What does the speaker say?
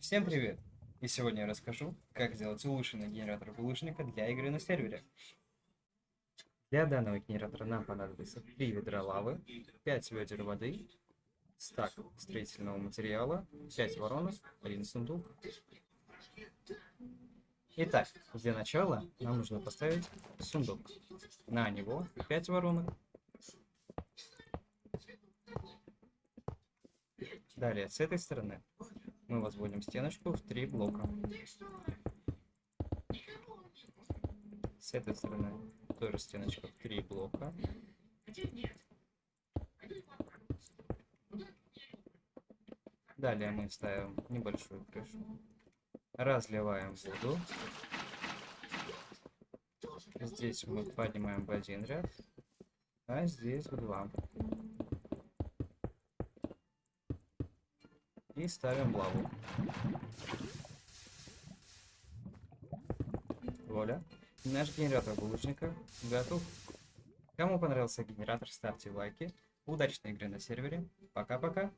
Всем привет! И сегодня я расскажу, как сделать улучшенный генератор булыжника для игры на сервере. Для данного генератора нам понадобится 3 ведра лавы, 5 ведер воды, стак строительного материала, 5 воронок, 1 сундук. Итак, для начала нам нужно поставить сундук. На него 5 воронок. Далее, с этой стороны мы возводим стеночку в три блока. С этой стороны тоже стеночка в три блока. Далее мы ставим небольшую крышу. Разливаем воду. Здесь мы поднимаем в один ряд, а здесь в два. И ставим лаву. Воля. Наш генератор булочника готов. Кому понравился генератор, ставьте лайки. Удачной игры на сервере. Пока-пока.